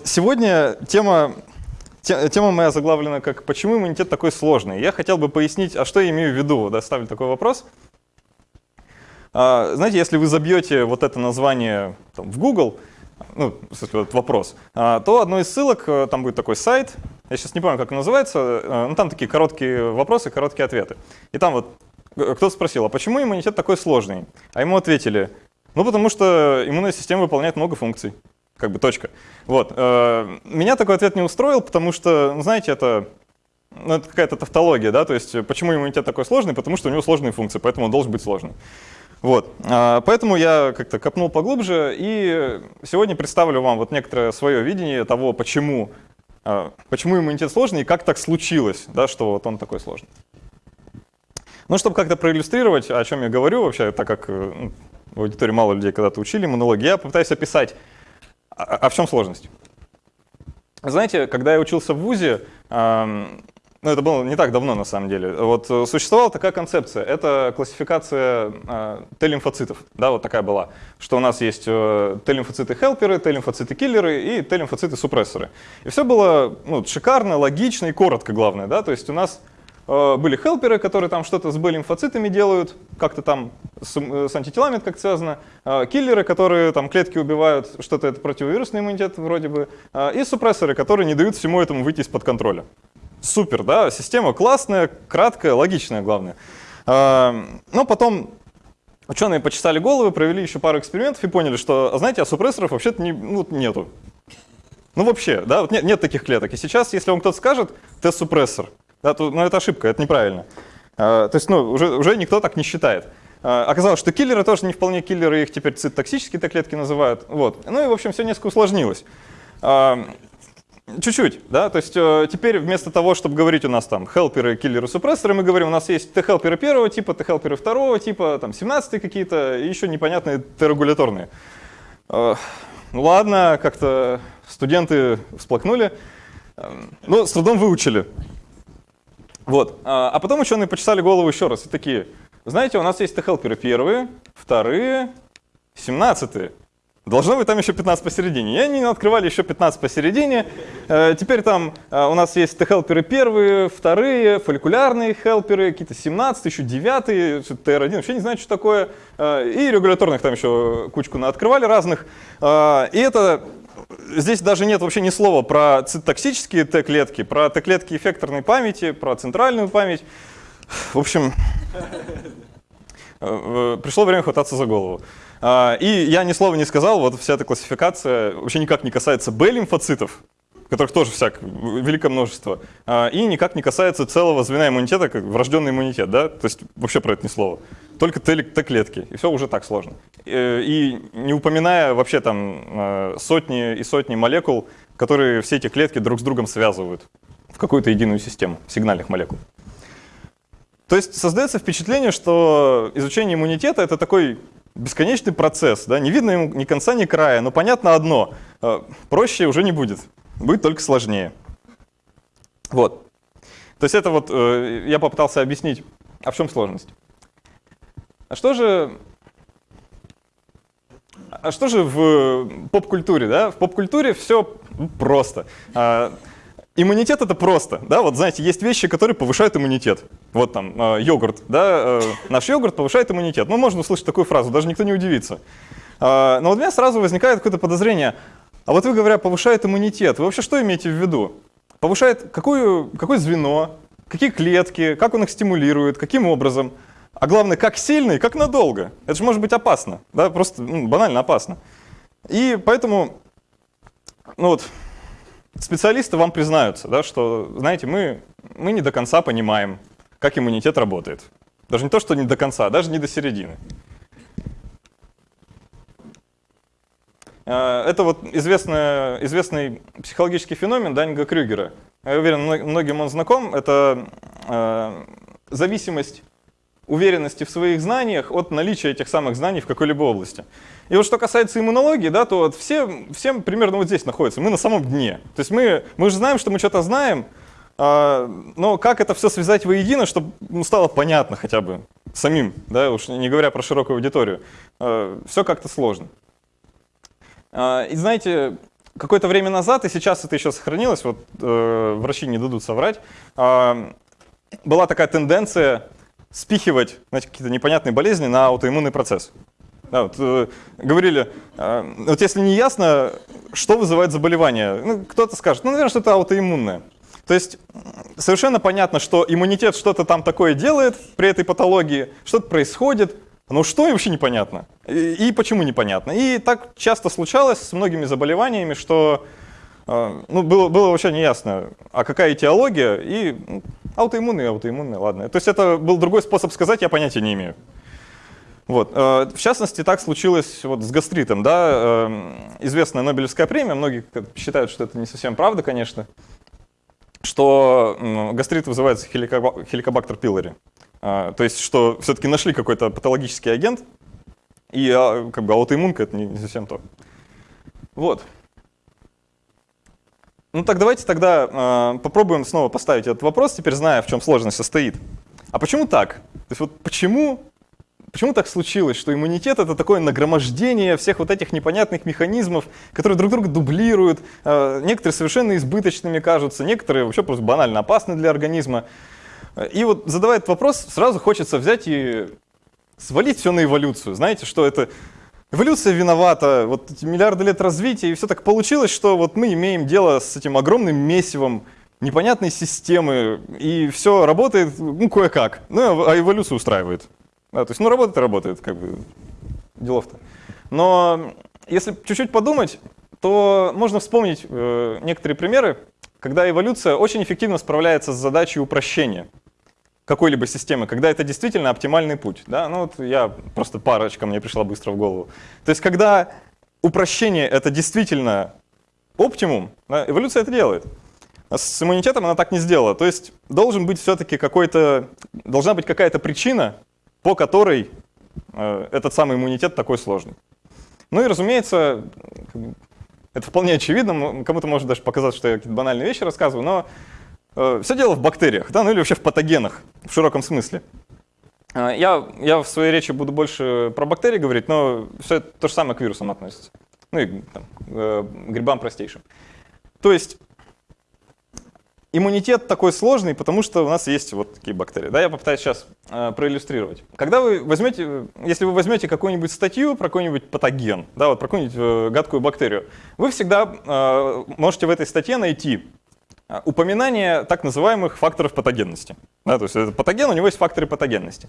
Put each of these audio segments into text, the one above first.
Вот сегодня тема, тема моя заглавлена как «Почему иммунитет такой сложный?». Я хотел бы пояснить, а что я имею в виду, да, ставлю такой вопрос. А, знаете, если вы забьете вот это название там, в Google, ну, в смысле, этот вопрос, а, то одной из ссылок, э, там будет такой сайт, я сейчас не помню, как он называется, э, ну, там такие короткие вопросы, короткие ответы. И там вот э, кто-то спросил, а почему иммунитет такой сложный? А ему ответили, ну, потому что иммунная система выполняет много функций как бы точка. Вот. Э, меня такой ответ не устроил, потому что, ну, знаете, это, ну, это какая-то тавтология, да, то есть почему иммунитет такой сложный? Потому что у него сложные функции, поэтому он должен быть сложный. Вот. А, поэтому я как-то копнул поглубже и сегодня представлю вам вот некоторое свое видение того, почему, почему иммунитет сложный и как так случилось, да, что вот он такой сложный. Ну, чтобы как-то проиллюстрировать, о чем я говорю вообще, так как э, ну, в аудитории мало людей когда-то учили иммунологию, я попытаюсь описать а, а в чем сложность? Знаете, когда я учился в ВУЗе, ну, это было не так давно на самом деле. Вот э, существовала такая концепция. Это классификация э, Т-лимфоцитов. Да, вот такая была. Что у нас есть э, Т-лимфоциты-хелперы, Т-лимфоциты-киллеры и Т-лимфоциты-супрессоры. И все было ну, шикарно, логично и коротко, главное. Да? То есть у нас были хелперы, которые там что-то с Б-лимфоцитами делают, как-то там с, э, с антителами как связано, э, киллеры, которые там клетки убивают, что-то это противовирусный иммунитет вроде бы, и супрессоры, которые не дают всему этому выйти из-под контроля. Супер, да, система классная, краткая, логичная, главное. Но потом ученые почесали головы, провели еще пару экспериментов и поняли, что, знаете, а супрессоров вообще-то не, ну, нету. Ну вообще, да, вот нет, нет таких клеток. И сейчас, если вам кто-то скажет Т-супрессор, да, то, ну, это ошибка, это неправильно. А, то есть ну, уже, уже никто так не считает. А, оказалось, что киллеры тоже не вполне киллеры, их теперь цитотоксические клетки называют. Вот. Ну и, в общем, все несколько усложнилось. А, чуть-чуть, да, то есть э, теперь вместо того, чтобы говорить у нас там хелперы, киллеры, супрессоры, мы говорим, у нас есть Т-хелперы первого типа, Т-хелперы второго типа, там 17 какие-то, и еще непонятные Т-регуляторные. Ну ладно, как-то студенты всплакнули, ну, с трудом выучили. Вот. А, а потом ученые почесали голову еще раз и такие, знаете, у нас есть Т-хелперы первые, вторые, семнадцатые. Должно быть там еще 15 посередине. И они открывали еще 15 посередине. Э, теперь там э, у нас есть Т-хелперы первые, вторые, фолликулярные хелперы, какие-то 17, еще 9, ТР1, вообще не знаю, что такое. Э, и регуляторных там еще кучку открывали разных. И это здесь даже нет вообще ни слова про цитоксические Т-клетки, про Т-клетки эффекторной памяти, про центральную память. В общем, э, пришло время хвататься за голову. А, и я ни слова не сказал, вот вся эта классификация вообще никак не касается Б-лимфоцитов, которых тоже всяк, великое множество, а, и никак не касается целого звена иммунитета, как врожденный иммунитет, да, то есть вообще про это ни слова. Только Т-клетки, и все уже так сложно. Э, и не упоминая вообще там э, сотни и сотни молекул, которые все эти клетки друг с другом связывают в какую-то единую систему сигнальных молекул. То есть создается впечатление, что изучение иммунитета — это такой бесконечный процесс, да? не видно ему ни конца, ни края, но понятно одно э, — проще уже не будет будет только сложнее. Вот. То есть это вот я попытался объяснить, а в чем сложность. А что же, а что же в поп-культуре? Да? В поп-культуре все просто. А, иммунитет это просто. Да? Вот знаете, есть вещи, которые повышают иммунитет. Вот там э, йогурт. Да? Э, наш йогурт повышает иммунитет. Ну, можно услышать такую фразу, даже никто не удивится. Э, но у меня сразу возникает какое-то подозрение, а вот вы, говоря, повышает иммунитет, вы вообще что имеете в виду? Повышает какую, какое звено, какие клетки, как он их стимулирует, каким образом? А главное, как сильно и как надолго. Это же может быть опасно, да, просто ну, банально опасно. И поэтому, ну вот, специалисты вам признаются, да, что, знаете, мы, мы не до конца понимаем, как иммунитет работает. Даже не то, что не до конца, а даже не до середины. Э, это вот известный, известный психологический феномен Данинга Крюгера. Я уверен, многим он знаком. Это э, зависимость уверенности в своих знаниях от наличия этих самых знаний в какой-либо области. И вот что касается иммунологии, да, то вот все, все примерно вот здесь находятся, мы на самом дне. То есть мы, мы же знаем, что мы что-то знаем, э, но как это все связать воедино, чтобы ну, стало понятно хотя бы самим, да, уж не говоря про широкую аудиторию, э, все как-то сложно. А, и знаете, какое-то время назад, и сейчас это еще сохранилось, вот э, врачи не дадут соврать, была такая тенденция спихивать какие-то непонятные болезни на аутоиммунный процесс. Да, вот, э, говорили, э, вот если не ясно, что вызывает заболевание, ну, кто-то скажет, ну, наверное, что это аутоиммунное. То есть совершенно понятно, что иммунитет что-то там такое делает при этой патологии, что-то происходит, но что вообще непонятно. И, и почему непонятно. И так часто случалось с многими заболеваниями, что э, ну, было, было вообще неясно, а какая этиология, и ну, аутоиммунный, аутоиммунный, ладно. То есть это был другой способ сказать, я понятия не имею. Вот. Э, в частности, так случилось вот с гастритом. Да? Э, известная Нобелевская премия, многие считают, что это не совсем правда, конечно, что гастрит вызывается хеликобактер пилори. Э, то есть, что все-таки нашли какой-то патологический агент, и а, как бы аутоиммунка — это не совсем то. Вот. Ну так давайте тогда попробуем снова поставить этот вопрос, теперь зная, в чем сложность состоит. А почему так? То есть вот почему Почему так случилось, что иммунитет — это такое нагромождение всех вот этих непонятных механизмов, которые друг друга дублируют, э, некоторые совершенно избыточными кажутся, некоторые вообще просто банально опасны для организма. И вот задавая этот вопрос, сразу хочется взять и свалить все на эволюцию. Знаете, что это эволюция виновата, вот эти миллиарды лет развития, и все так получилось, что вот мы имеем дело с этим огромным месивом непонятной системы, и все работает, ну, кое-как, ну, а эволюцию устраивает. Да, то есть, ну, работает и работает, как бы, делов-то. Но если чуть-чуть подумать, то можно вспомнить э, некоторые примеры, когда эволюция очень эффективно справляется с задачей упрощения какой-либо системы, когда это действительно оптимальный путь. Да? Ну, вот я просто парочка мне пришла быстро в голову. То есть, когда упрощение — это действительно оптимум, да, эволюция это делает. А с иммунитетом она так не сделала. То есть должен быть все-таки какой-то, должна быть какая-то причина, по которой э, этот самый иммунитет такой сложный. Ну и, разумеется, это вполне очевидно, кому-то может даже показаться, что я какие-то банальные вещи рассказываю, но все дело в бактериях, да, ну или вообще в патогенах в широком смысле. Э, я, я в своей речи буду больше про бактерии говорить, но все это то же самое к вирусам относится. Ну и там, э, грибам простейшим. То есть иммунитет такой сложный, потому что у нас есть вот такие бактерии. Да, я попытаюсь сейчас э, проиллюстрировать. Когда вы возьмете, если вы возьмете какую-нибудь статью про какой-нибудь патоген, да, вот про какую-нибудь э, гадкую бактерию, вы всегда э, можете в этой статье найти э, упоминание так называемых факторов патогенности. Да, то есть это патоген, у него есть факторы патогенности.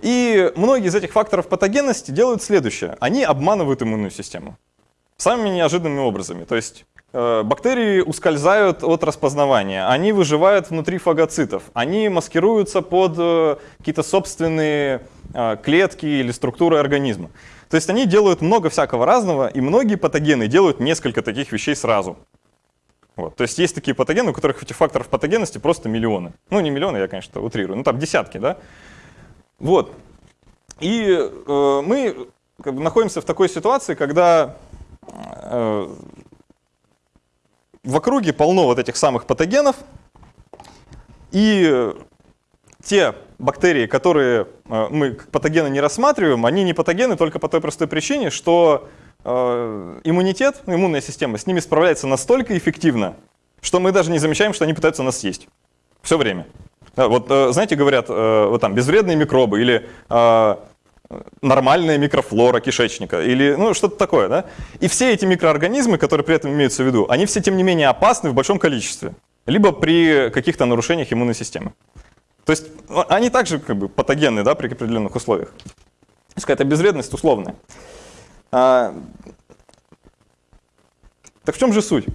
И многие из этих факторов патогенности делают следующее. Они обманывают иммунную систему самыми неожиданными образами. То есть Э, бактерии ускользают от распознавания, они выживают внутри фагоцитов, они маскируются под э, какие-то собственные э, клетки или структуры организма. То есть они делают много всякого разного, и многие патогены делают несколько таких вещей сразу. Вот. То есть есть такие патогены, у которых этих факторов патогенности просто миллионы. Ну, не миллионы, я, конечно, утрирую, ну там десятки, да? Вот. И э, мы как бы, находимся в такой ситуации, когда э, в округе полно вот этих самых патогенов, и те бактерии, которые э, мы как патогены не рассматриваем, они не патогены только по той простой причине, что э, иммунитет, иммунная система с ними справляется настолько эффективно, что мы даже не замечаем, что они пытаются нас съесть. Все время. Вот э, знаете, говорят, вот там безвредные микробы или нормальная микрофлора кишечника или ну, что-то такое. Да? И все эти микроорганизмы, которые при этом имеются в виду, они все тем не менее опасны в большом количестве, либо при каких-то нарушениях иммунной системы. То есть ну, они также как бы патогенны да, при определенных условиях. То есть какая-то безвредность условная. А, так в чем же суть?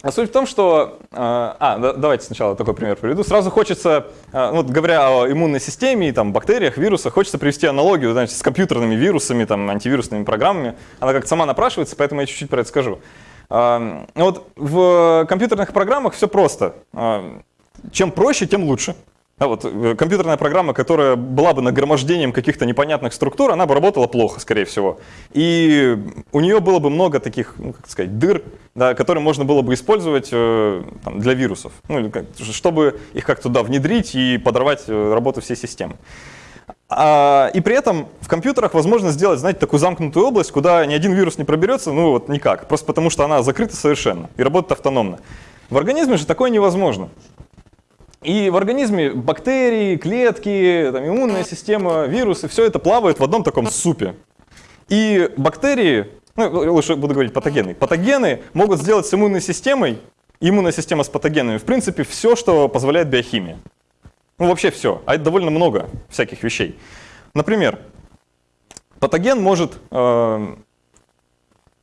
А суть в том, что... А, а давайте сначала такой пример приведу. Сразу хочется, а, вот говоря о иммунной системе, там, бактериях, вирусах, хочется привести аналогию значит, с компьютерными вирусами, там, антивирусными программами. Она как-то сама напрашивается, поэтому я чуть-чуть про это скажу. А, вот в компьютерных программах все просто. Чем проще, тем лучше. А вот э, компьютерная программа, которая была бы нагромождением каких-то непонятных структур, она бы работала плохо, скорее всего. И у нее было бы много таких, ну, как сказать, дыр, да, которые можно было бы использовать э, там, для вирусов, ну, чтобы их как-то туда внедрить и подорвать э, работу всей системы. А, и при этом в компьютерах возможно сделать, знаете, такую замкнутую область, куда ни один вирус не проберется, ну вот никак, просто потому что она закрыта совершенно и работает автономно. В организме же такое невозможно. И в организме бактерии, клетки, там, иммунная система, вирусы, все это плавает в одном таком супе. И бактерии, ну, лучше буду говорить патогены, патогены могут сделать с иммунной системой, иммунная система с патогенами, в принципе, все, что позволяет биохимия. Ну, вообще все. А это довольно много всяких вещей. Например, патоген может э,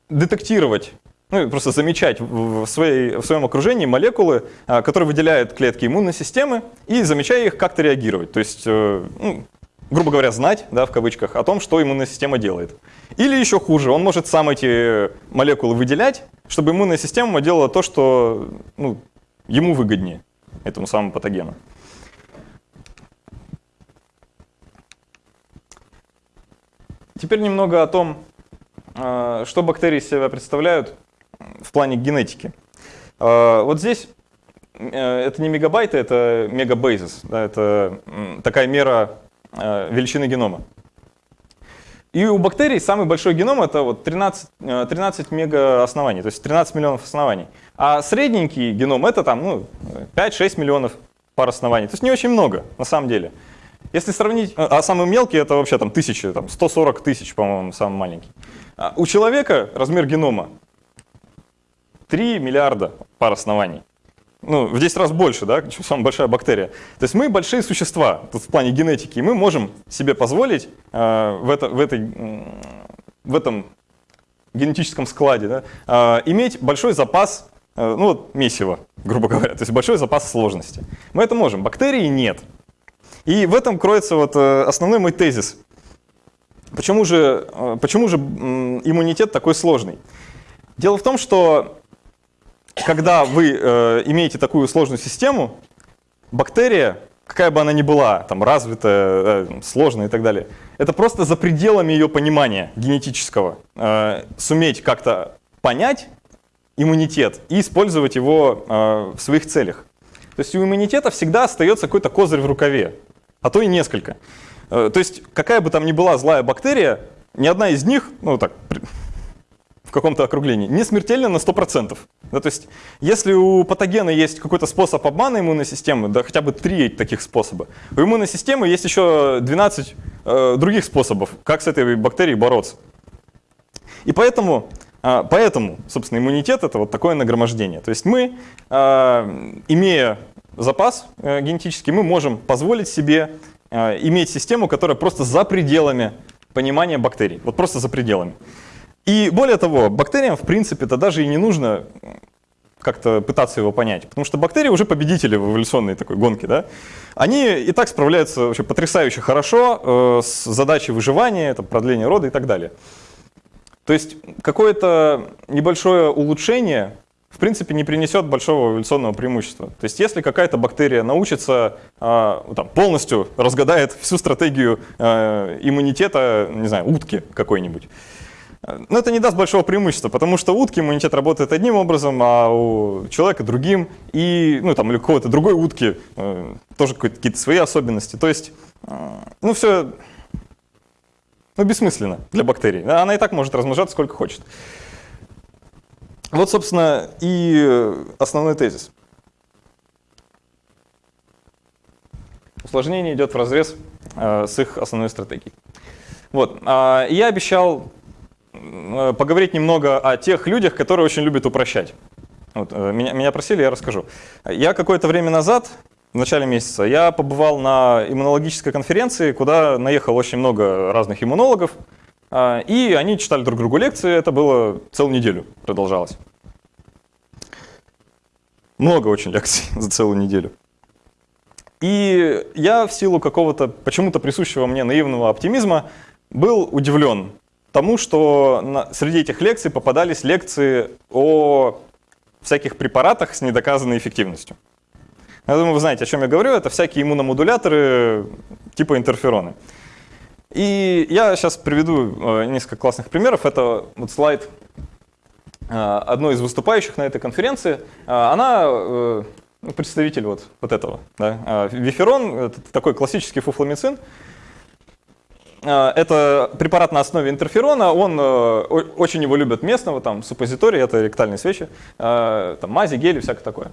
детектировать, ну, просто замечать в, своей, в своем окружении молекулы, э, которые выделяют клетки иммунной системы, и замечая их, как-то реагировать. То есть, э, ну, грубо говоря, знать, да, в кавычках, о том, что иммунная система делает. Или еще хуже, он может сам эти молекулы выделять, чтобы иммунная система делала то, что ну, ему выгоднее, этому самому патогену. Теперь немного о том, а, что бактерии из себя представляют в плане генетики. А, вот здесь э, это не мегабайты, это мегабейзис. Да, это такая мера а, величины генома. И у бактерий самый большой геном это вот 13, 13 мегаоснований, то есть 13 миллионов оснований. А средненький геном это там ну, 5-6 миллионов пар оснований. То есть не очень много на самом деле. Если сравнить, а, а самый мелкий это вообще там тысячи, там 140 тысяч, по-моему, самый маленький. А у человека размер генома 3 миллиарда пар оснований. Ну, в 10 раз больше, да, чем самая большая бактерия. То есть мы большие существа тут в плане генетики, и мы можем себе позволить э, в, это, в, этой, в этом генетическом складе да, э, иметь большой запас, э, ну вот месива, грубо говоря, то есть большой запас сложности. Мы это можем, бактерии нет. И в этом кроется вот э, основной мой тезис. Почему же, э, почему же иммунитет такой сложный? Дело в том, что когда вы э, имеете такую сложную систему, бактерия, какая бы она ни была, там, развитая, э, сложная и так далее, это просто за пределами ее понимания генетического. Э, суметь как-то понять иммунитет и использовать его э, в своих целях. То есть у иммунитета всегда остается какой-то козырь в рукаве а то и несколько. Э, то есть какая бы там ни была злая бактерия, ни одна из них, ну так, в каком-то округлении, не смертельна на 100%. Да, то есть если у патогена есть какой-то способ обмана иммунной системы, да хотя бы три таких способа, у иммунной системы есть еще 12 э, других способов, как с этой бактерией бороться. И поэтому, э, поэтому, собственно, иммунитет — это вот такое нагромождение. То есть мы, э, имея запас э, генетический, мы можем позволить себе э, иметь систему, которая просто за пределами понимания бактерий. Вот просто за пределами. И более того, бактериям, в принципе-то даже и не нужно как-то пытаться его понять. Потому что бактерии уже победители в эволюционной такой гонке. Да? Они и так справляются вообще потрясающе хорошо э, с задачей выживания, это продление рода и так далее. То есть какое-то небольшое улучшение в принципе, не принесет большого эволюционного преимущества. То есть если какая-то бактерия научится, э, там, полностью разгадает всю стратегию э, иммунитета, не знаю, утки какой-нибудь, но ну, это не даст большого преимущества, потому что утки иммунитет работает одним образом, а у человека другим, и, ну, там, или у какой-то другой утки э, тоже какие-то свои особенности. То есть, э, ну, все ну, бессмысленно для бактерий. Она и так может размножаться сколько хочет. Вот, собственно, и э, основной тезис. Усложнение идет в разрез э, с их основной стратегией. Вот. А я обещал э, поговорить немного о тех людях, которые очень любят упрощать. Вот, меня, меня просили, я расскажу. Я какое-то время назад, в начале месяца, я побывал на иммунологической конференции, куда наехало очень много разных иммунологов, а, и они читали друг другу лекции, это было целую неделю, продолжалось. Много очень лекций за целую неделю. И я в силу какого-то почему-то присущего мне наивного оптимизма был удивлен тому, что на, среди этих лекций попадались лекции о всяких препаратах с недоказанной эффективностью. Я думаю, вы знаете, о чем я говорю. Это всякие иммуномодуляторы типа интерфероны. И я сейчас приведу э, несколько классных примеров. Это вот слайд э, одной из выступающих на этой конференции. Э, она ну, представитель вот, вот этого. Да? Виферон – это такой классический фуфламицин. Э, это препарат на основе интерферона, он, э, очень его любят местного, там, суппозитории, это ректальные свечи, там, мази, гели, всякое такое.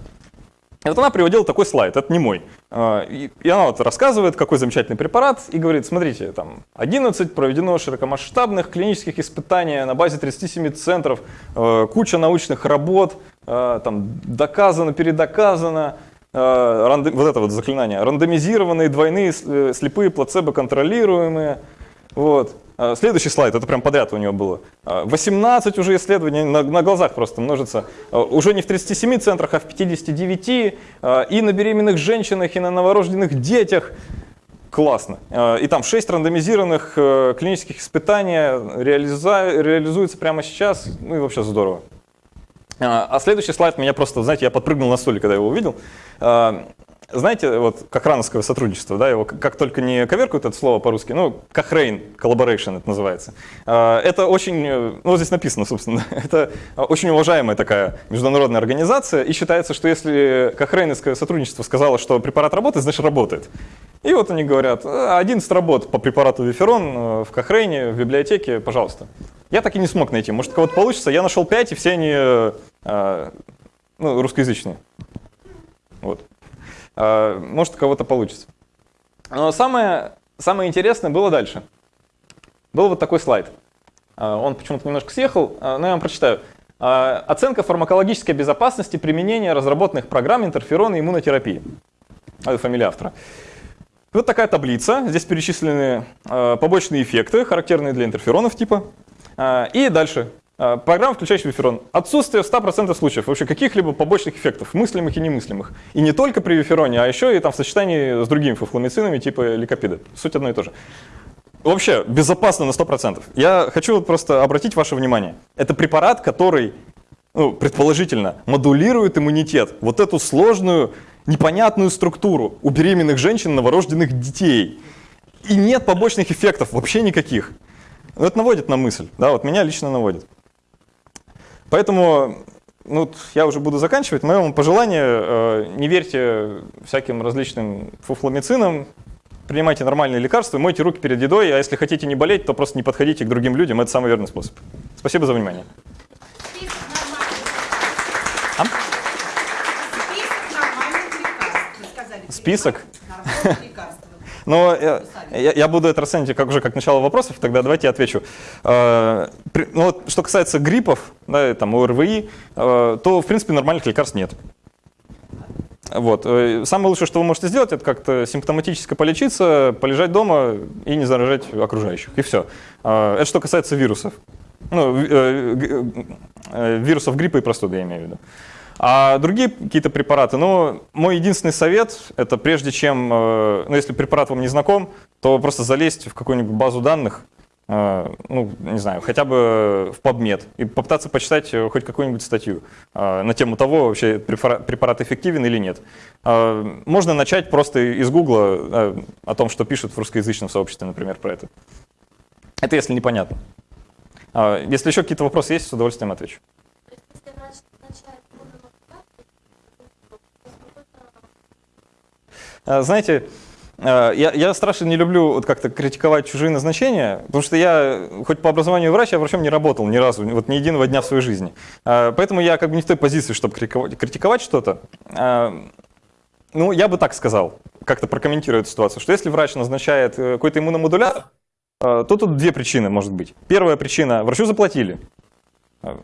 И вот она приводила такой слайд, это не мой. И она вот рассказывает, какой замечательный препарат, и говорит, смотрите, там 11 проведено широкомасштабных клинических испытаний на базе 37 центров, куча научных работ, там доказано, передоказано, вот это вот заклинание, рандомизированные двойные слепые плацебо контролируемые, вот. А, следующий слайд, это прям подряд у него было. 18 а, уже исследований на, на глазах просто множится. А, уже не в 37 центрах, а в 59. И на беременных женщинах, и на новорожденных детях. Классно. И там 6 рандомизированных э, клинических испытаний реализуется прямо сейчас. Ну и вообще здорово. А следующий слайд меня просто, знаете, я подпрыгнул на стуле, когда его увидел знаете, вот как рановское сотрудничество, да, его как только не коверкают это слово по-русски, ну, Cochrane Collaboration это называется. А, это очень, э, ну, здесь написано, собственно, это очень уважаемая такая международная организация, и считается, что если Кохрейновское сотрудничество сказало, что препарат работает, значит работает. И вот они говорят, 11 «Э, работ по препарату Виферон э, в Кохрейне, в библиотеке, пожалуйста. Я так и не смог найти, может, кого-то получится. Я нашел 5, и все они ну, русскоязычные. Вот. А, может, у кого-то получится. Но самое, самое интересное было дальше. Был вот такой слайд. А, он почему-то немножко съехал, а, но я вам прочитаю. Оценка фармакологической безопасности применения разработанных программ интерферона иммунотерапии. Это фамилия автора. Вот такая таблица. Здесь перечислены побочные эффекты, характерные для интерферонов типа. И дальше программа, включающая виферон. Отсутствие в 100% случаев вообще каких-либо побочных эффектов, мыслимых и немыслимых. И не только при вифероне, а еще и там в сочетании с другими фуфламицинами типа ликопида. Суть одно и то же. Вообще, безопасно на 100%. Я хочу просто обратить ваше внимание. Это препарат, который, ну, предположительно, модулирует иммунитет. Вот эту сложную, непонятную структуру у беременных женщин, новорожденных детей. И нет побочных эффектов, вообще никаких. Это наводит на мысль, да, вот меня лично наводит. Поэтому ну, я уже буду заканчивать. Мое вам пожелание, э, не верьте всяким различным фуфламицинам, принимайте нормальные лекарства, мойте руки перед едой, а если хотите не болеть, то просто не подходите к другим людям, это самый верный способ. Спасибо за внимание. Список? Но я, я, буду это расценивать как уже как начало вопросов, тогда давайте я отвечу. Э, ну, вот, что касается гриппов, да, там, ОРВИ, э, то, в принципе, нормальных лекарств нет. Вот. Э, самое лучшее, что вы можете сделать, это как-то симптоматически полечиться, полежать дома и не заражать окружающих. И все. Это что касается вирусов. Ну, вирусов гриппа и простуды, я имею в виду. А другие какие-то препараты, ну, мой единственный совет, это прежде чем, э, ну, если препарат вам не знаком, то просто залезть в какую-нибудь базу данных, э, ну, не знаю, хотя бы в PubMed, и попытаться почитать э, хоть какую-нибудь статью на тему того, вообще препарат эффективен или нет. Можно начать просто из Гугла о том, что пишут в русскоязычном сообществе, например, про это. Это если непонятно. Если еще какие-то вопросы есть, с удовольствием отвечу. А, знаете, а, я, я страшно не люблю вот как-то критиковать чужие назначения, потому что я, хоть по образованию врач, я врачом не работал ни разу, вот ни единого дня в своей жизни. А, поэтому я как бы не в той позиции, чтобы критиковать, что-то. Ну, я бы так сказал, как-то прокомментирую эту ситуацию, что если врач назначает э, какой-то иммуномодулятор, то тут две причины может быть. Первая причина – врачу заплатили.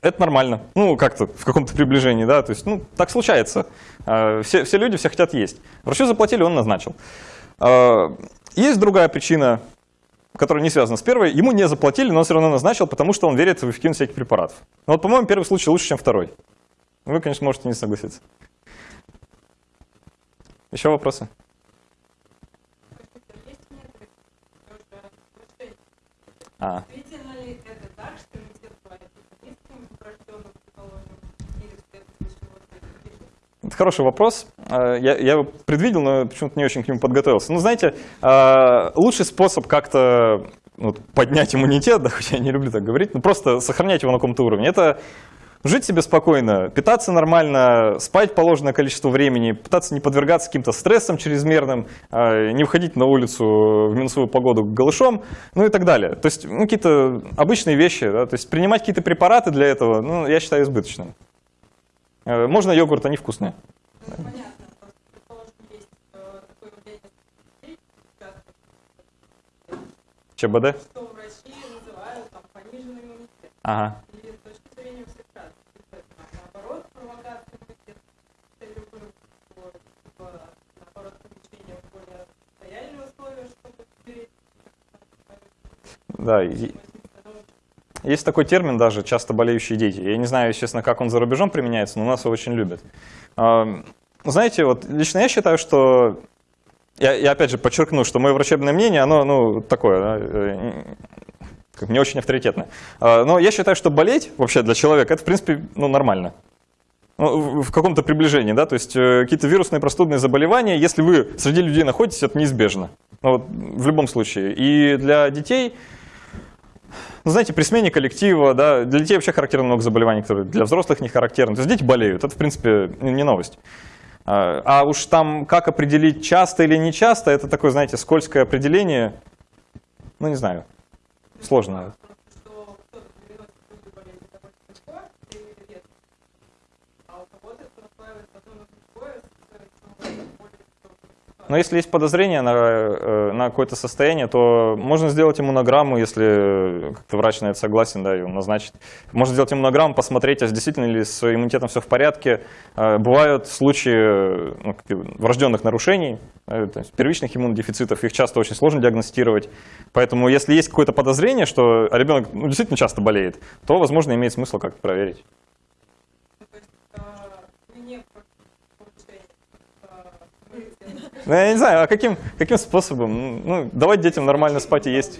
Это нормально. Ну, как-то в каком-то приближении, да, то есть, ну, так случается. А, все, все люди все хотят есть. Врачу заплатили, он назначил. А, есть другая причина, которая не связана с первой. Ему не заплатили, но он все равно назначил, потому что он верит в эффективность всяких препаратов. Но вот, по-моему, первый случай лучше, чем второй. Вы, конечно, можете не согласиться. Еще вопросы? А. Это хороший вопрос. Э, я, его предвидел, но почему-то не очень к нему подготовился. Ну, знаете, э, лучший способ как-то вот, поднять иммунитет, да, хотя я не люблю так говорить, но просто сохранять его на каком-то уровне, это жить себе спокойно, питаться нормально, спать положенное количество времени, пытаться не подвергаться каким-то стрессам чрезмерным, а, не выходить на улицу в минусовую погоду голышом, ну и так далее. То есть ну, какие-то обычные вещи, да? то есть принимать какие-то препараты для этого, ну, я считаю избыточным. Э, можно йогурт, они вкусные. Понятно. ЧБД? Что в России называют там, пониженный иммунитет. Ага. И с точки зрения всех наоборот, провокация иммунитета целью наоборот, помещение в более лояльные условия, чтобы перейти. Да, и, есть такой термин даже, часто болеющие дети. Я не знаю, естественно, как он за рубежом применяется, но у нас его очень любят. Знаете, вот лично я считаю, что я, я опять же подчеркну, что мое врачебное мнение, оно ну, такое, э, как, не очень авторитетное. А, но я считаю, что болеть вообще для человека, это в принципе ну, нормально. Ну, в каком-то приближении, да, то есть э, какие-то вирусные простудные заболевания, если вы среди людей находитесь, это неизбежно. Ну, вот, в любом случае. И для детей, ну, знаете, при смене коллектива, да, для детей вообще характерно много заболеваний, которые для взрослых не характерны. То есть дети болеют, это в принципе не новость. А, а уж там, как определить часто или не часто, это такое, знаете, скользкое определение. Ну, не знаю, сложно. Но если есть подозрение на, э, на какое-то состояние, то можно сделать иммунограмму, если как-то врач на это согласен, да, он назначит. Можно сделать иммунограмму, посмотреть, а действительно ли с иммунитетом все в порядке. Э, бывают случаи ну, врожденных нарушений, э, первичных иммунодефицитов, их часто очень сложно диагностировать. Поэтому если есть какое-то подозрение, что ребенок ну, действительно часто болеет, то, возможно, имеет смысл как-то проверить. Ну, я не знаю, а каким, каким способом? Ну, давать детям нормально спать и есть.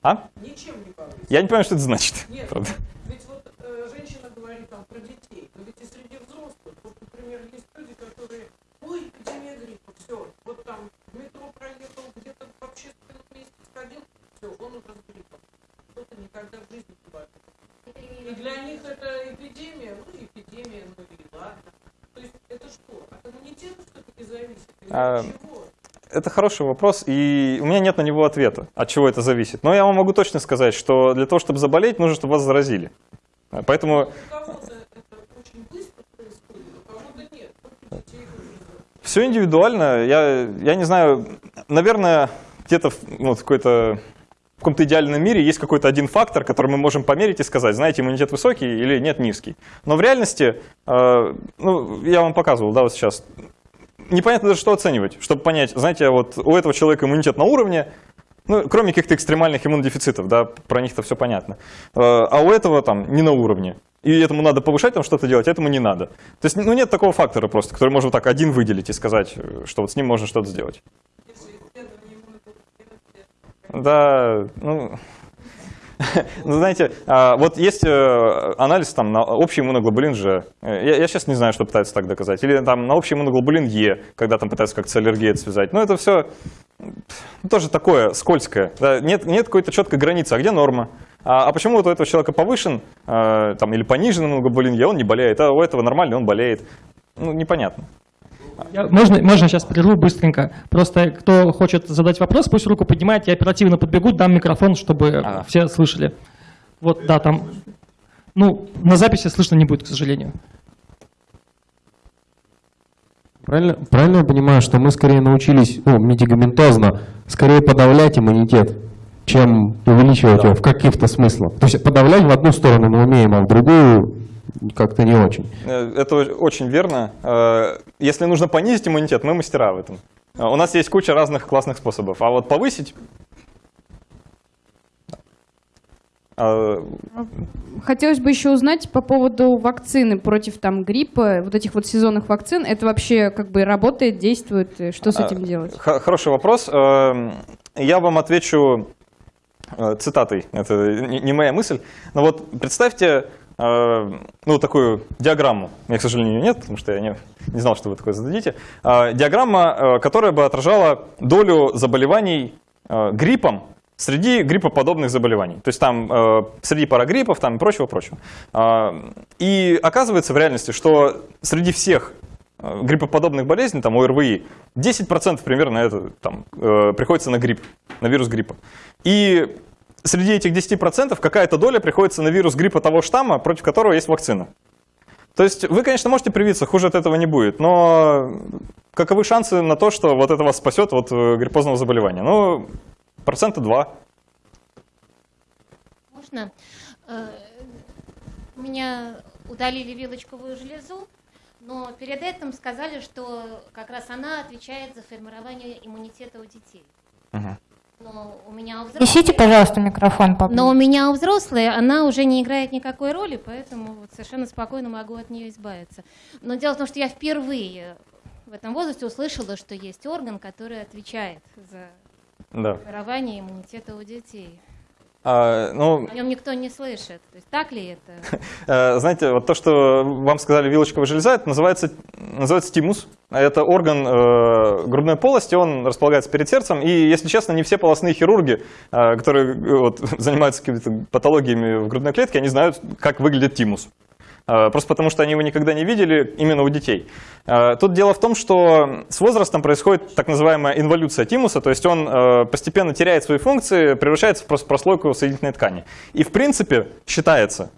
А? Ничем не повысить. Я не понимаю, что это значит. Нет, правда. ведь вот э, женщина говорит там про детей, но ведь и среди взрослых, вот, например, есть люди, которые, ой, эпидемия гриппа, все, вот там в метро проехал, где-то в общественном месте сходил, все, он уже с гриппом. Кто-то никогда в жизни не бывает. И для них это эпидемия, ну, эпидемия, ну и ладно. То есть это что, от иммунитета все-таки зависит? А, это хороший вопрос, и у меня нет на него ответа, от чего это зависит. Но я вам могу точно сказать, что для того, чтобы заболеть, нужно, чтобы вас заразили. Поэтому... Все индивидуально. Я, я не знаю, наверное, где-то в какой-то в каком-то идеальном мире есть какой-то один фактор, который мы можем померить и сказать, знаете, иммунитет высокий или нет низкий. Но в реальности, э, ну, я вам показывал, да, вот сейчас, непонятно даже, что оценивать, чтобы понять, знаете, вот у этого человека иммунитет на уровне, ну, кроме каких-то экстремальных иммунодефицитов, да, про них-то все понятно. Э, а у этого там не на уровне. И этому надо повышать, там что-то делать, а этому не надо. То есть, ну, нет такого фактора просто, который можно так один выделить и сказать, что вот с ним можно что-то сделать. Да, ну... Ну, знаете, а, вот есть э, анализ там на общий иммуноглобулин G. Я, я сейчас не знаю, что пытаются так доказать. Или там на общий иммуноглобулин Е, когда там пытаются как-то с связать. Но это все тоже такое скользкое. Да, нет, нет какой-то четкой границы, а где норма? А, а почему вот у этого человека повышен а, там, или понижен иммуноглобулин Е, он не болеет, а у этого нормальный, он болеет? Ну, непонятно. Можно, можно сейчас прерву быстренько. Просто кто хочет задать вопрос, пусть руку поднимает, я оперативно подбегу, дам микрофон, чтобы ага. все слышали. Вот, да, там, ну, на записи слышно не будет, к сожалению. Правильно, правильно я понимаю, что мы скорее научились, ну, медикаментозно, скорее подавлять иммунитет, чем увеличивать да. его в каких-то смыслах. То есть подавлять в одну сторону мы умеем, а в другую как-то не очень. Э, это очень верно. Э, если нужно понизить иммунитет, мы мастера в этом. Э, у нас есть куча разных классных способов. А вот повысить... Хотелось бы еще узнать по поводу вакцины против там, гриппа, вот этих вот сезонных вакцин. Это вообще как бы работает, действует? Что с этим делать? Хороший вопрос. Я вам отвечу цитатой. Это не моя мысль. Но вот представьте, ну, такую диаграмму. Я, к сожалению, нет, потому что я не, не знал, что вы такое зададите. Э, диаграмма, э, которая бы отражала долю заболеваний гриппом среди гриппоподобных заболеваний. То есть там э, среди парагриппов там, и прочего-прочего. Э, и оказывается в реальности, что среди всех э, гриппоподобных болезней, там ОРВИ, 10% примерно это, там, э, приходится на грипп, на вирус гриппа. И среди этих 10% какая-то доля приходится на вирус гриппа того штамма, против которого есть вакцина. То есть вы, конечно, можете привиться, хуже от этого не будет, но каковы шансы на то, что вот это вас спасет от э, гриппозного заболевания? Ну, процента два. Можно? Э, У меня удалили вилочковую железу, но перед этим сказали, что как раз она отвечает за формирование иммунитета у детей. Мгм. Но у меня у Несите, взрослых, пожалуйста, микрофон поближе. но у меня у взрослой она уже не играет никакой роли, поэтому вот совершенно спокойно могу от нее избавиться. Но дело в том, что я впервые в этом возрасте услышала, что есть орган, который отвечает за Да. формирование иммунитета у детей. А, ну, О нем никто не слышит. То есть так ли это? Э, Знаете, вот то, что вам сказали вилочковая железа, это называется, называется тимус. Это орган э, грудной полости, он располагается перед сердцем. И, если честно, не все полостные хирурги, э, которые э, вот, занимаются какими-то патологиями в грудной клетке, они знают, как выглядит тимус. Э, Просто потому, что они его никогда не видели именно у детей. Э, Тут дело в том, что с возрастом происходит так называемая инволюция тимуса, то есть он э, постепенно теряет свои функции, превращается в прос- прослойку соединительной ткани. И в принципе считается,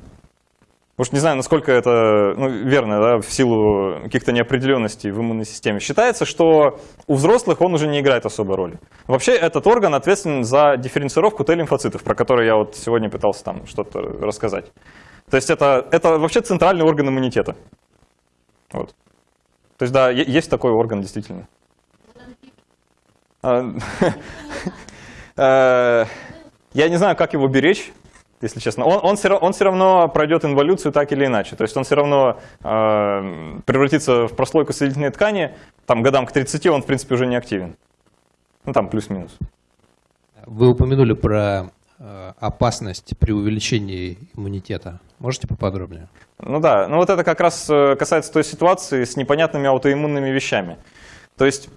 уж не знаю, насколько это ну, верно, да, в силу каких-то неопределенностей в иммунной системе, считается, что у взрослых он уже не играет особой роли. Вообще этот орган ответственен за дифференцировку Т-лимфоцитов, про которые я вот сегодня пытался там что-то рассказать. То есть это, это вообще центральный орган иммунитета. Вот. То есть да, есть такой орган действительно. Э, Я не знаю, как его беречь, если честно. Он, он, все, он все равно пройдет инволюцию так или иначе. То есть он все равно э, превратится в прослойку соединительной ткани. Там годам к 30 он, в принципе, уже не активен. Ну там плюс-минус. Вы упомянули про опасность при увеличении иммунитета. Можете поподробнее? Ну да, ну вот это как раз э, касается той ситуации с непонятными аутоиммунными вещами. То есть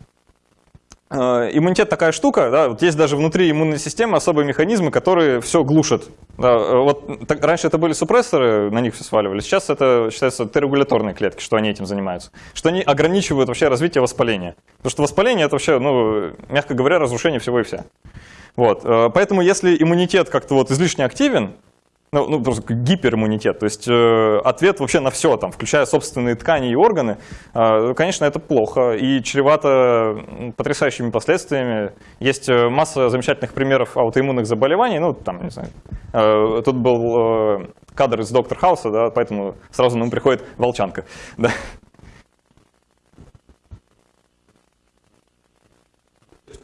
э, иммунитет такая штука, да, вот есть даже внутри иммунной системы особые механизмы, которые все глушат. Да, э, вот так- раньше это были супрессоры, на них все сваливали, сейчас это считается Т-регуляторные клетки, что они этим занимаются. Что они ограничивают вообще развитие воспаления. Потому что воспаление это вообще, ну, мягко говоря, разрушение всего и вся. Вот, э, поэтому если иммунитет как-то вот излишне активен, ну, ну, просто гипериммунитет, то есть э, ответ вообще на все, там, включая собственные ткани и органы, э, конечно, это плохо и чревато потрясающими последствиями. Есть э, масса замечательных примеров аутоиммунных заболеваний, ну, там, не знаю, э, тут был э, кадр из Доктор Хауса, да, поэтому сразу нам приходит волчанка. Да.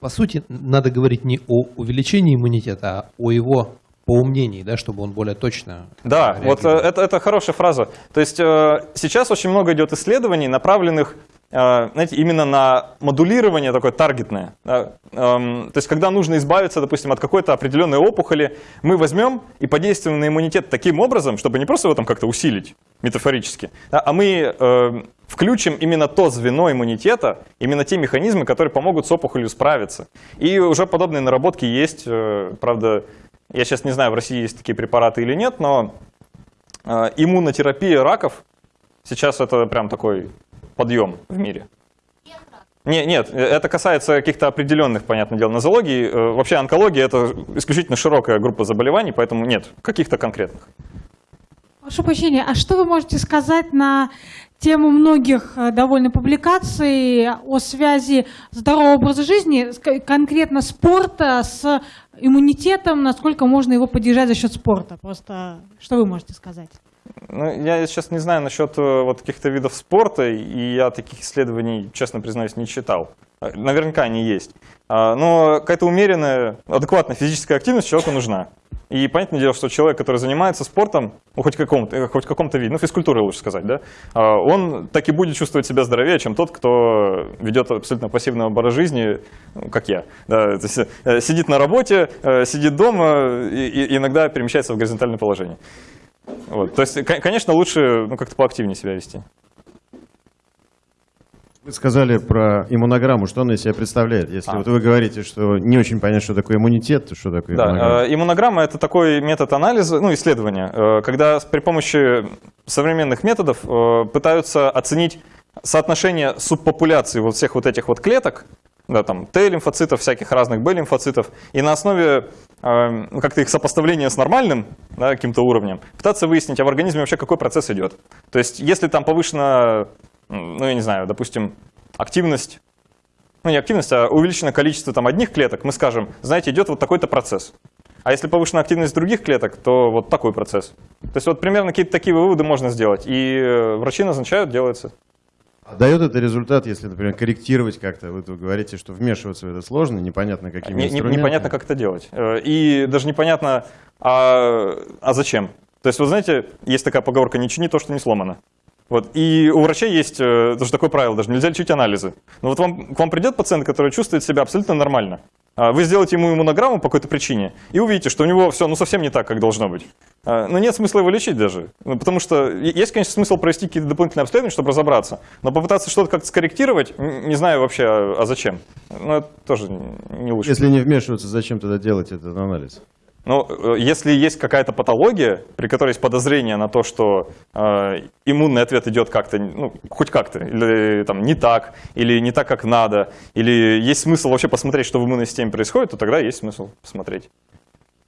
По сути, надо говорить не о увеличении иммунитета, а о его поумнении, да, чтобы он более точно Да, вот э, это, это хорошая фраза. То есть э, сейчас очень много идет исследований, направленных знаете, именно на модулирование такое таргетное. Эм, То есть когда нужно избавиться, допустим, от какой-то определенной опухоли, мы возьмем и подействуем на иммунитет таким образом, чтобы не просто его там как-то усилить метафорически, а мы э, включим именно то звено иммунитета, именно те механизмы, которые помогут с опухолью справиться. И уже подобные наработки есть, э, правда, я сейчас не знаю, в России есть такие препараты или нет, но э, иммунотерапия раков сейчас это прям такой подъем в мире. Не, нет, это касается каких-то определенных, понятное дело, нозологий. Э, Вообще онкология это исключительно широкая группа заболеваний, поэтому нет каких-то конкретных. Прошу прощения, а что вы можете сказать на тему многих э, довольно публикаций о связи здорового образа жизни, конкретно спорта с иммунитетом, насколько можно его поддержать за счет спорта? Просто что вы можете сказать? Ну, я сейчас не знаю насчет э, вот каких-то видов спорта, и я таких исследований, честно признаюсь, не читал. Э, Наверняка они есть. А, Но какая-то умеренная, адекватная физическая активность человеку нужна. И понятное дело, что человек, который занимается спортом, ну, хоть, каком-то, э, хоть в каком-то виде, ну, физкультурой лучше сказать, да, а, он так и будет чувствовать себя здоровее, чем тот, кто ведет абсолютно пассивный образ жизни, ну, как я. Да, то есть, э, сидит на работе, э, сидит дома и, и иногда перемещается в горизонтальное положение. Вот. То есть, кон- конечно, лучше ну, как-то поактивнее себя вести. Вы сказали про иммунограмму, что она из себя представляет? Если А. вот вы говорите, что не очень понятно, что такое иммунитет, то что такое иммунограмма? Да, э, иммунограмма это такой метод анализа, ну, исследования, э, когда при помощи современных методов э, пытаются оценить соотношение субпопуляции вот всех вот этих вот клеток, да, там, Т-лимфоцитов, всяких разных Б-лимфоцитов, и на основе как-то их сопоставления с нормальным, да, каким-то уровнем, пытаться выяснить, а в организме вообще какой процесс идет. То есть, если там повышена, ну, я не знаю, допустим, активность ну не активность, а увеличено количество там одних клеток, мы скажем, знаете, идет вот такой-то процесс. А если повышена активность других клеток, то вот такой процесс. То есть вот примерно какие-то такие выводы можно сделать. И э, врачи назначают, делается. А Дает это результат, если, например, корректировать как-то? Вы говорите, что вмешиваться в это сложно, непонятно какими Не- инструментами. непонятно, как это делать. Э, И даже непонятно, а, а зачем. То есть, вы знаете, есть такая поговорка «не чини то, что не сломано». Вот. И у врачей есть э, тоже такое правило, даже нельзя лечить анализы. Но вот вам, к вам придет пациент, который чувствует себя абсолютно нормально. А Вы сделаете ему иммунограмму по какой-то причине и увидите, что у него все ну, совсем не так, как должно быть. А, Но нет смысла его лечить даже. Ну, Потому что есть, конечно, смысл провести какие-то дополнительные обследования, чтобы разобраться. Но попытаться что-то как-то скорректировать, не знаю вообще, а а зачем. Ну, это тоже не лучше. Если не вмешиваться, зачем тогда делать этот анализ? Ну, э, если есть какая-то патология, при которой есть подозрение на то, что э, иммунный ответ идет как-то, ну, хоть как-то, или там не так, или не так, как надо, или есть смысл вообще посмотреть, что в иммунной системе происходит, то тогда есть смысл посмотреть.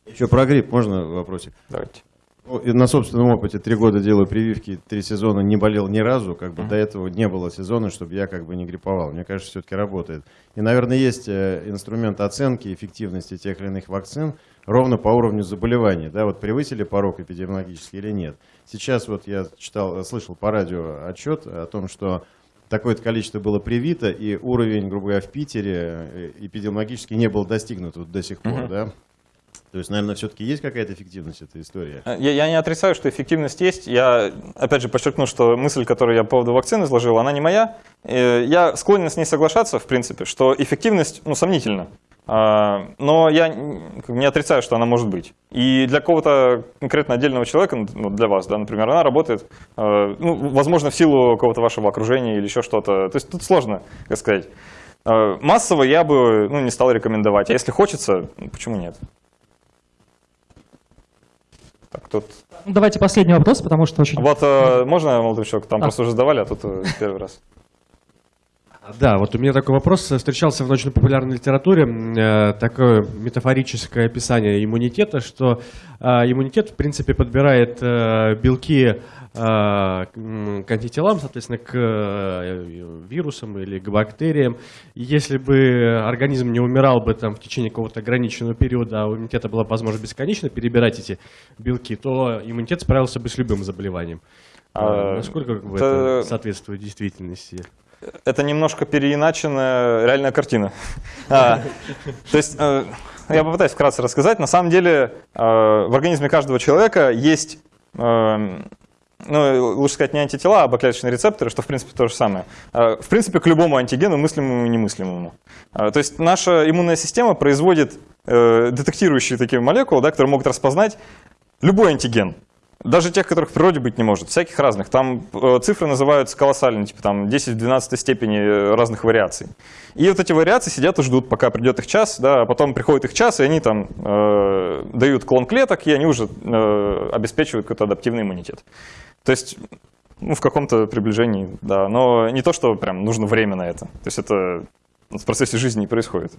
Еще про грипп можно вопросик? Давайте. Ну, На собственном опыте три года делаю прививки, три сезона не болел ни разу, как бы до этого не было сезона, чтобы я как бы не грипповал. Мне кажется, все-таки работает. И, наверное, есть э, инструмент оценки эффективности тех или иных вакцин ровно по уровню заболеваний. Да, вот превысили порог эпидемиологический или нет. Сейчас вот я читал, слышал по радио отчет о том, что такое-то количество было привито, и уровень, грубо говоря, в Питере э, эпидемиологически не был достигнут вот до сих пор, Мгм. да? То есть, наверное, все-таки есть какая-то эффективность этой истории? Э, Я, я не отрицаю, что эффективность есть. Я, опять же, подчеркну, что мысль, которую я по поводу вакцины изложил, она не моя. Э, Я склонен с ней соглашаться, в принципе, что эффективность, ну, сомнительна. А, Но я не отрицаю, что она может быть. И для какого-то конкретно отдельного человека, ну, для вас, да, например, она работает, э, ну, возможно, в силу какого-то вашего окружения или еще что-то. То есть тут сложно, как сказать. Э, Массово я бы ну, не стал рекомендовать. А если хочется, ну, почему нет? Так, тут Ну, Давайте последний вопрос, потому что очень... вот э, можно, молодой человек, там А. просто уже задавали, а тут э, первый раз. Да, вот у меня такой вопрос. Встречался в научно-популярной литературе э, такое метафорическое описание иммунитета, что э, иммунитет, в принципе, подбирает э, белки к антителам, соответственно, к вирусам или к бактериям. Если бы организм не умирал бы там в течение какого-то ограниченного периода, а у иммунитета была бы возможность бесконечно перебирать эти белки, то иммунитет справился бы с любым заболеванием. А, Насколько как бы, это- это соответствует действительности? Это немножко переиначенная реальная картина. А, То есть, э, я попытаюсь вкратце рассказать. На самом деле, э, в организме каждого человека есть, э, ну, лучше сказать, не антитела, а бактериальные рецепторы, что, в принципе, то же самое. В принципе, к любому антигену, мыслимому и немыслимому. То есть, наша иммунная система производит детектирующие такие молекулы, да, которые могут распознать любой антиген. Даже тех, которых в природе быть не может, всяких разных. Там э, цифры называются колоссальные, типа там 10 в 12 степени э, разных вариаций. И вот эти вариации сидят и ждут, пока придет их час, да, а потом приходит их час, и они там э, дают клон клеток, и они уже э, обеспечивают какой-то адаптивный иммунитет. То есть, ну, в каком-то приближении, да, но не то, что прям нужно время на это. То есть это в процессе жизни не происходит.